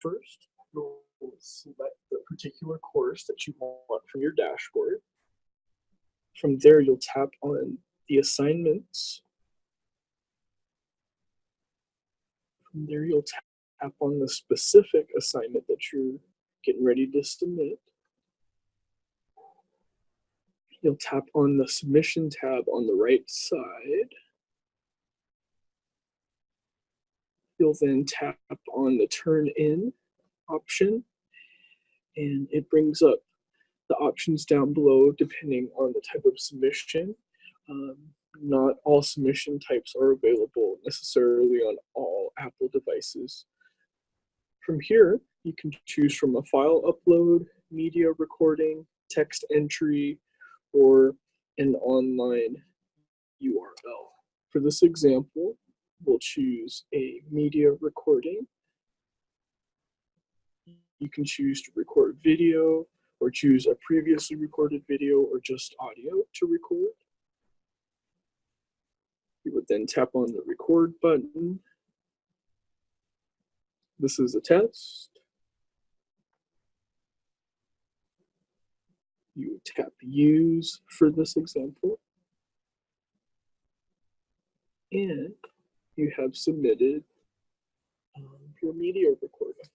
First, you'll select the particular course that you want from your dashboard. From there, you'll tap on the assignments. From there, you'll tap on the specific assignment that you're getting ready to submit. You'll tap on the submission tab on the right side. You'll then tap on the turn in option and it brings up the options down below depending on the type of submission. Um, not all submission types are available necessarily on all Apple devices. From here, you can choose from a file upload, media recording, text entry, or an online URL. For this example, we'll choose a media recording. You can choose to record video or choose a previously recorded video or just audio to record. You would then tap on the record button. This is a test. You would tap use for this example. And you have submitted um, your media recording.